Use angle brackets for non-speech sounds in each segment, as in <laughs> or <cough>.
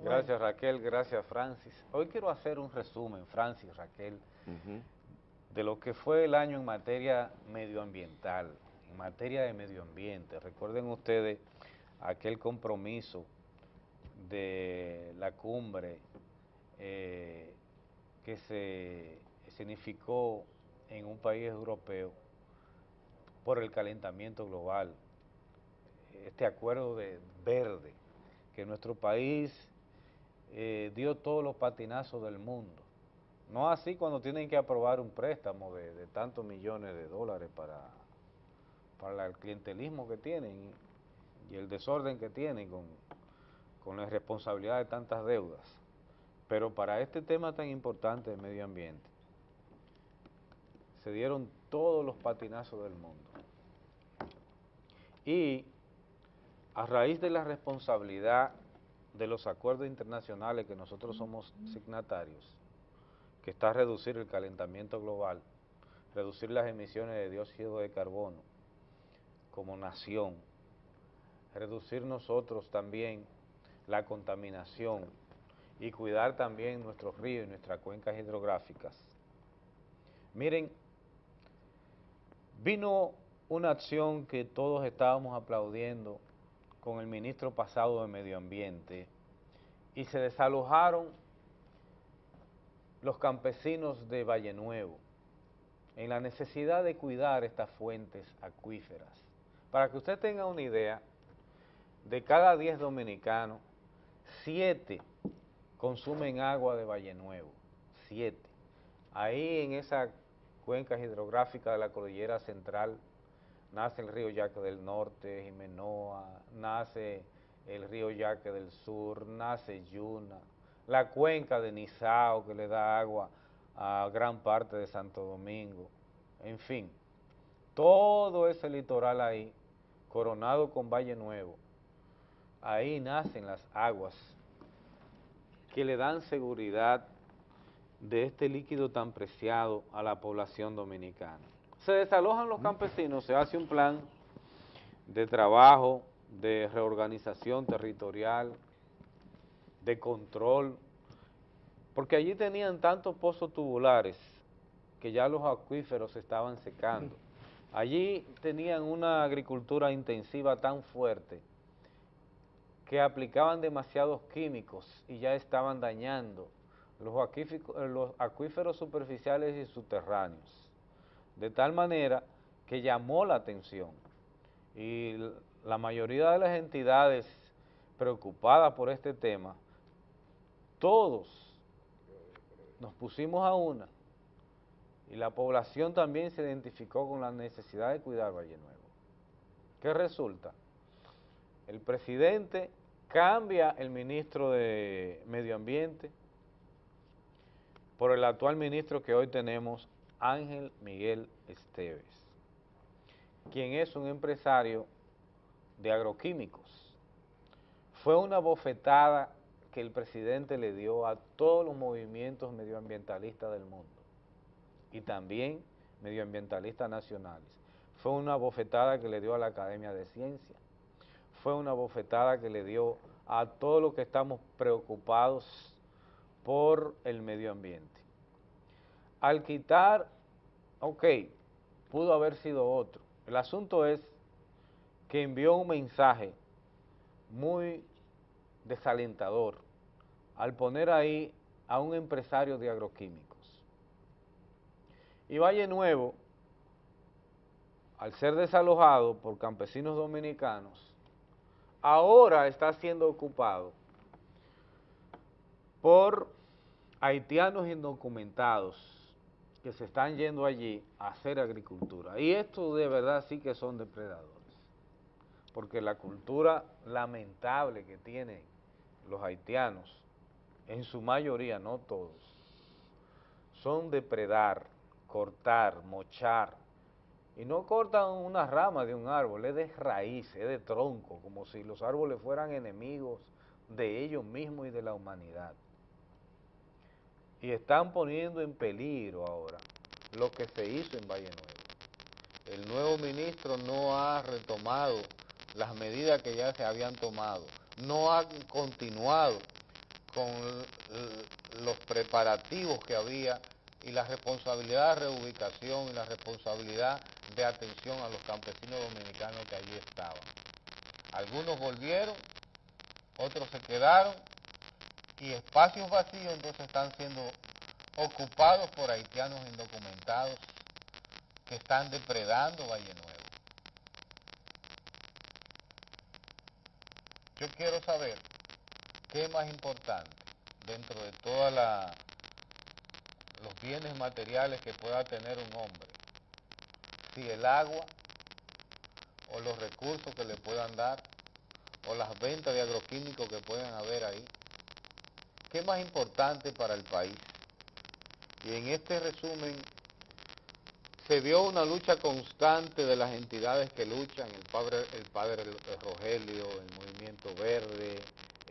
Gracias Raquel, gracias Francis. Hoy quiero hacer un resumen, Francis, Raquel, de lo que fue el año en materia medioambiental, en materia de medio ambiente. Recuerden ustedes aquel compromiso de la cumbre eh, que se significó en un país europeo por el calentamiento global, este acuerdo de verde, que nuestro país eh, dio todos los patinazos del mundo. No así cuando tienen que aprobar un préstamo de, tantos millones de dólares para, el clientelismo que tienen y el desorden que tienen con, la responsabilidad de tantas deudas. Pero para este tema tan importante del medio ambiente, se dieron todos los patinazos del mundo. Y a raíz de la responsabilidad de los acuerdos internacionales que nosotros somos signatarios, que está a reducir el calentamiento global, reducir las emisiones de dióxido de carbono como nación, reducir nosotros también la contaminación y cuidar también nuestros ríos y nuestras cuencas hidrográficas. Miren, vino una acción que todos estábamos aplaudiendo con el ministro pasado de Medio Ambiente y se desalojaron los campesinos de Valle Nuevo en la necesidad de cuidar estas fuentes acuíferas. Para que usted tenga una idea, de cada 10 dominicanos, 7 consumen agua de Valle Nuevo, 7. Ahí en esa cuenca hidrográfica de la cordillera central nace el río Yaque del Norte, Jimenoa, nace el río Yaque del Sur, nace Yuna, la cuenca de Nizao que le da agua a gran parte de Santo Domingo, en fin, todo ese litoral ahí, coronado con Valle Nuevo, ahí nacen las aguas que le dan seguridad de este líquido tan preciado a la población dominicana. Se desalojan los campesinos, se hace un plan de trabajo, de reorganización territorial, de control, porque allí tenían tantos pozos tubulares que ya los acuíferos se estaban secando. Allí tenían una agricultura intensiva tan fuerte que aplicaban demasiados químicos y ya estaban dañando los, los acuíferos superficiales y subterráneos, de tal manera que llamó la atención y la mayoría de las entidades preocupadas por este tema, todos nos pusimos a una y la población también se identificó con la necesidad de cuidar Valle Nuevo. ¿Qué resulta? El presidente cambia el ministro de Medio Ambiente por el actual ministro que hoy tenemos, Ángel Miguel Esteves, quien es un empresario de agroquímicos. Fue una bofetada que el presidente le dio a todos los movimientos medioambientalistas del mundo y también medioambientalistas nacionales. Fue una bofetada que le dio a la Academia de Ciencias, fue una bofetada que le dio a todos los que estamos preocupados por el medio ambiente. Al quitar, ok, pudo haber sido otro. El asunto es que envió un mensaje muy desalentador al poner ahí a un empresario de agroquímicos. Y Valle Nuevo, al ser desalojado por campesinos dominicanos, ahora está siendo ocupado por haitianos indocumentados que se están yendo allí a hacer agricultura. Y esto de verdad sí que son depredadores, porque la cultura lamentable que tienen los haitianos, en su mayoría, no todos, son depredar, cortar, mochar, y no cortan una rama de un árbol, es de raíz, es de tronco, como si los árboles fueran enemigos de ellos mismos y de la humanidad. Y están poniendo en peligro ahora lo que se hizo en Valle Nuevo. El nuevo ministro no ha retomado las medidas que ya se habían tomado, no ha continuado con los preparativos que había y la responsabilidad de reubicación y la responsabilidad de atención a los campesinos dominicanos que allí estaban. Algunos volvieron, otros se quedaron y espacios vacíos entonces están siendo ocupados por haitianos indocumentados que están depredando Valle Nuevo. Yo quiero saber qué es más importante dentro de todos los bienes materiales que pueda tener un hombre. Si el agua o los recursos que le puedan dar o las ventas de agroquímicos que puedan haber ahí. ¿Qué más importante para el país? Y en este resumen se vio una lucha constante de las entidades que luchan, el padre, el padre Rogelio, el Movimiento Verde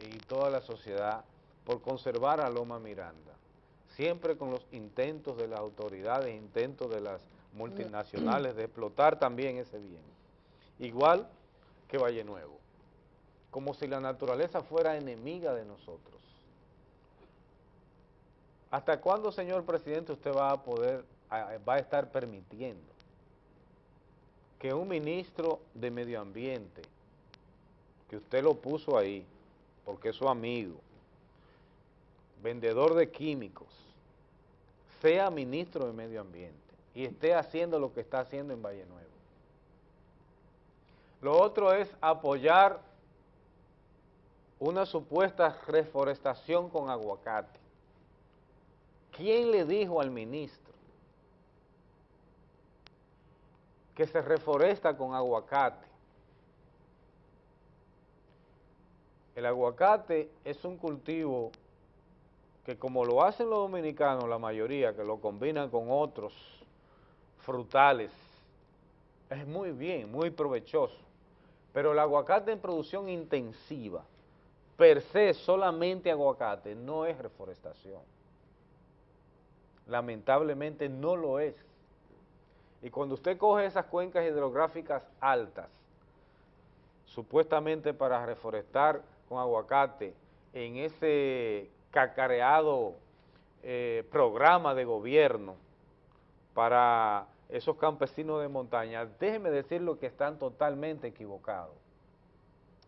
y toda la sociedad por conservar a Loma Miranda, siempre con los intentos de las autoridades, intentos de las multinacionales de explotar también ese bien, igual que Valle Nuevo, como si la naturaleza fuera enemiga de nosotros. ¿Hasta cuándo, señor presidente, usted va a poder va a estar permitiendo que un ministro de medio ambiente, que usted lo puso ahí, porque es su amigo, vendedor de químicos, sea ministro de medio ambiente y esté haciendo lo que está haciendo en Valle Nuevo. Lo otro es apoyar una supuesta reforestación con aguacate. ¿Quién le dijo al ministro que se reforesta con aguacate. El aguacate es un cultivo que como lo hacen los dominicanos, la mayoría, que lo combinan con otros frutales, es muy bien, muy provechoso. Pero el aguacate en producción intensiva, per se solamente aguacate, no es reforestación. Lamentablemente no lo es. Y cuando usted coge esas cuencas hidrográficas altas, supuestamente para reforestar con aguacate, en ese cacareado eh, programa de gobierno para esos campesinos de montaña, déjeme decirlo que están totalmente equivocados.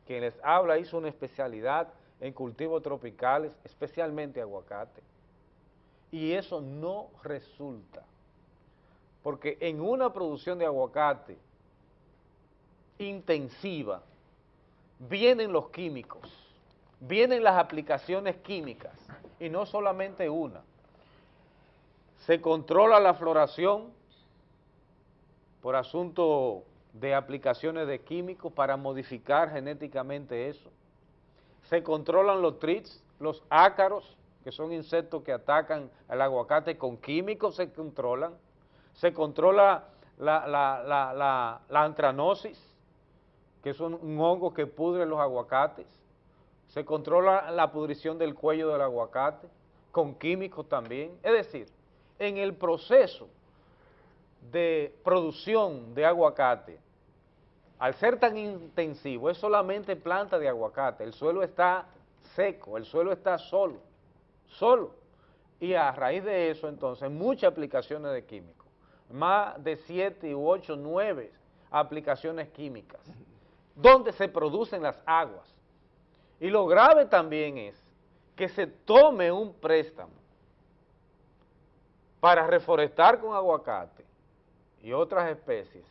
Quien les habla hizo una especialidad en cultivos tropicales, especialmente aguacate, y eso no resulta porque en una producción de aguacate intensiva vienen los químicos, vienen las aplicaciones químicas, y no solamente una. Se controla la floración por asunto de aplicaciones de químicos para modificar genéticamente eso. Se controlan los trits, los ácaros, que son insectos que atacan al aguacate con químicos, se controlan. Se controla la, antranosis, que es un, hongo que pudre los aguacates, se controla la pudrición del cuello del aguacate, con químicos también. Es decir, en el proceso de producción de aguacate, al ser tan intensivo, es solamente planta de aguacate, el suelo está seco, el suelo está solo, solo. Y a raíz de eso, entonces, muchas aplicaciones de químicos más de siete u ocho, nueve aplicaciones químicas, donde se producen las aguas. Y lo grave también es que se tome un préstamo para reforestar con aguacate y otras especies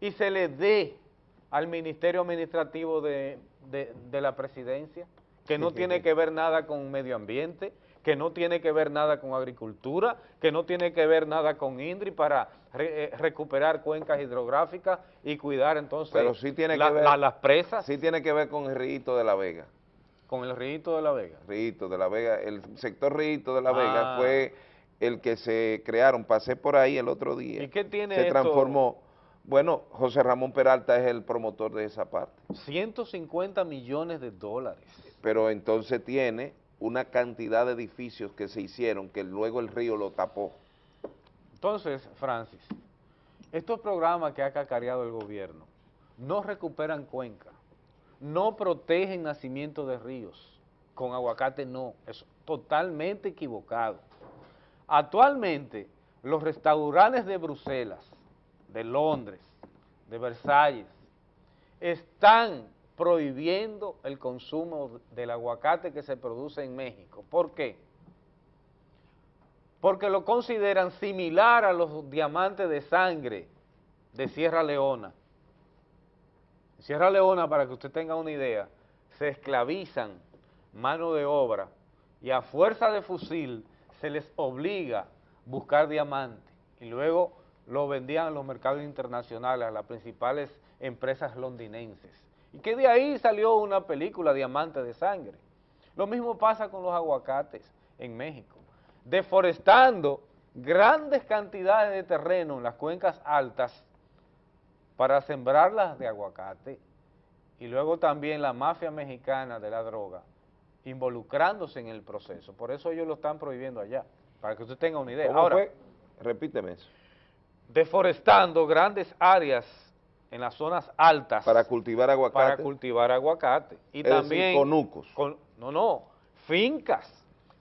y se le dé al Ministerio Administrativo de, de la Presidencia, que no tiene que ver nada con medio ambiente, que no tiene que ver nada con agricultura, que no tiene que ver nada con INDRI para eh, recuperar cuencas hidrográficas y cuidar entonces Pero sí tiene que ver, las presas. Sí tiene que ver con el río de la Vega. ¿Con el río de la Vega? Río de la Vega, el sector río de la Vega ah. fue el que se crearon, pasé por ahí el otro día. ¿Y qué tiene Se transformó. Bueno, José Ramón Peralta es el promotor de esa parte. 150 millones de dólares. Pero entonces tiene una cantidad de edificios que se hicieron que luego el río lo tapó. Entonces, Francis, estos programas que ha cacareado el gobierno no recuperan cuenca, no protegen nacimiento de ríos, con aguacate no, es totalmente equivocado. Actualmente, los restaurantes de Bruselas, de Londres, de Versalles, están prohibiendo el consumo del aguacate que se produce en México. ¿Por qué? Porque lo consideran similar a los diamantes de sangre de Sierra Leona. Sierra Leona, para que usted tenga una idea, se esclavizan mano de obra y a fuerza de fusil se les obliga a buscar diamantes y luego lo vendían a los mercados internacionales, a las principales empresas londinenses. Y que de ahí salió una película, Diamante de Sangre. Lo mismo pasa con los aguacates en México, deforestando grandes cantidades de terreno en las cuencas altas para sembrarlas de aguacate y luego también la mafia mexicana de la droga involucrándose en el proceso. Por eso ellos lo están prohibiendo allá, para que usted tenga una idea. Ahora, Repíteme eso. Deforestando grandes áreas en las zonas altas. Para cultivar aguacate. Para cultivar aguacate. Y también... conucos. Con, no, no, fincas,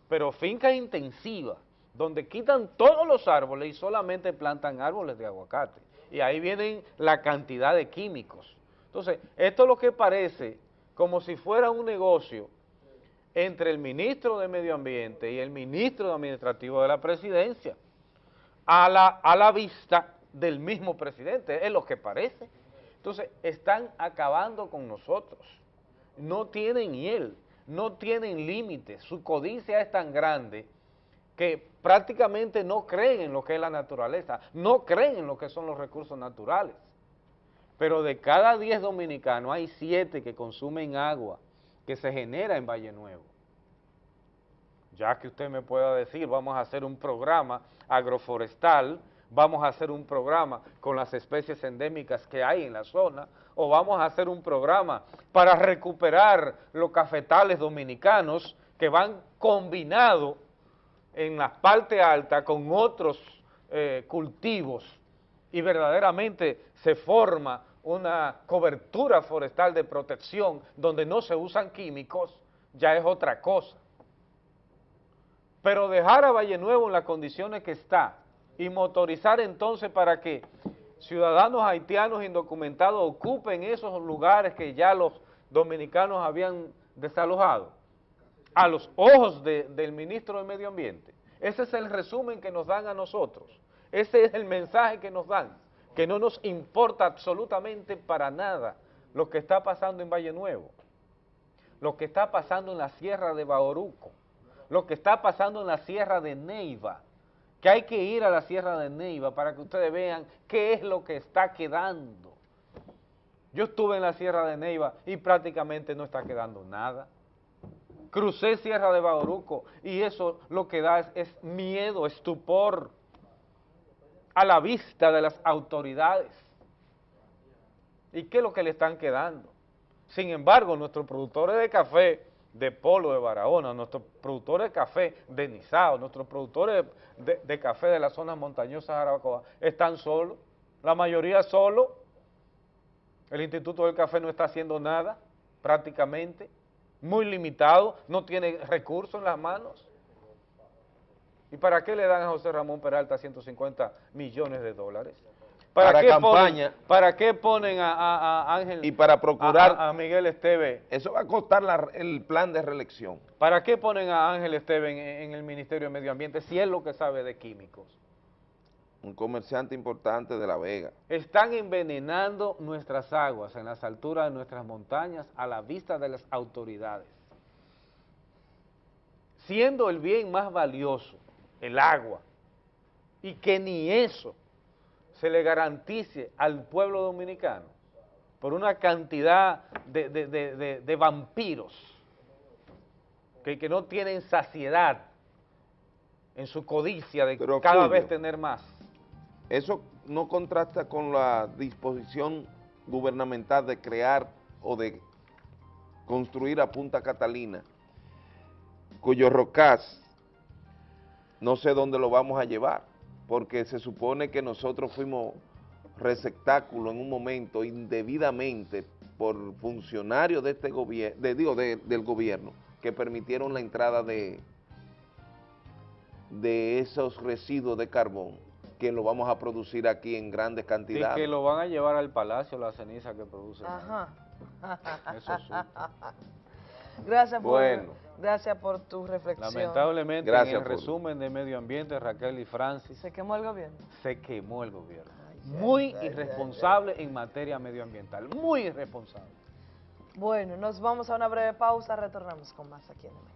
pero fincas intensivas, donde quitan todos los árboles y solamente plantan árboles de aguacate. Y ahí vienen la cantidad de químicos. Entonces, esto es lo que parece como si fuera un negocio entre el ministro de Medio Ambiente y el ministro administrativo de la presidencia, a la, a la vista del mismo presidente, es lo que parece. Entonces, están acabando con nosotros. No tienen hiel, no tienen límites, su codicia es tan grande que prácticamente no creen en lo que es la naturaleza, no creen en lo que son los recursos naturales. Pero de cada 10 dominicanos hay 7 que consumen agua que se genera en Valle Nuevo. Ya que usted me pueda decir, vamos a hacer un programa agroforestal, vamos a hacer un programa con las especies endémicas que hay en la zona, o vamos a hacer un programa para recuperar los cafetales dominicanos que van combinados en la parte alta con otros eh, cultivos y verdaderamente se forma una cobertura forestal de protección donde no se usan químicos, ya es otra cosa. Pero dejar a Valle Nuevo en las condiciones que está, y motorizar entonces para que ciudadanos haitianos indocumentados ocupen esos lugares que ya los dominicanos habían desalojado, a los ojos del ministro de Medio Ambiente. Ese es el resumen que nos dan a nosotros, ese es el mensaje que nos dan, que no nos importa absolutamente para nada lo que está pasando en Valle Nuevo, lo que está pasando en la sierra de Baoruco, lo que está pasando en la sierra de Neiva, que hay que ir a la Sierra de Neiva para que ustedes vean qué es lo que está quedando. Yo estuve en la Sierra de Neiva y prácticamente no está quedando nada. Crucé Sierra de Bauruco y eso lo que da es, es miedo, estupor a la vista de las autoridades. ¿Y qué es lo que le están quedando? Sin embargo, nuestros productores de café de Polo de Barahona, nuestros productores de café de Nizao, nuestros productores de, café de las zonas montañosas de Arabacoa, están solos, la mayoría solo, el Instituto del Café no está haciendo nada, prácticamente, muy limitado, no tiene recursos en las manos. ¿Y para qué le dan a José Ramón Peralta 150 millones de dólares? ¿Para, qué campaña. Ponen, ¿Para qué ponen a, Ángel? Y para procurar... A, Miguel Esteve. Eso va a costar el plan de reelección. ¿Para qué ponen a Ángel Esteve en, el Ministerio de Medio Ambiente si es lo que sabe de químicos? Un comerciante importante de La Vega. Están envenenando nuestras aguas en las alturas de nuestras montañas a la vista de las autoridades. Siendo el bien más valioso, el agua, y que ni eso se le garantice al pueblo dominicano por una cantidad de, vampiros que, que, no tienen saciedad en su codicia de cada vez tener más. Eso no contrasta con la disposición gubernamental de crear o de construir a Punta Catalina, cuyo rocaz no sé dónde lo vamos a llevar porque se supone que nosotros fuimos receptáculo en un momento indebidamente por funcionarios de este gobierno, de, digo, del gobierno, que permitieron la entrada de, de esos residuos de carbón que lo vamos a producir aquí en grandes Y cantidades. que lo van a llevar al palacio la ceniza que producen. Ajá. Eso sí. <laughs> Gracias por, Bueno. gracias por tu reflexión. Lamentablemente, Gracias, en el resumen de medio ambiente, Raquel y Francis, Se quemó el gobierno. se quemó el gobierno. Ay, Muy ay, ay, irresponsable en materia medioambiental, muy irresponsable. Bueno, nos vamos a una breve pausa, retornamos con más aquí en mañana.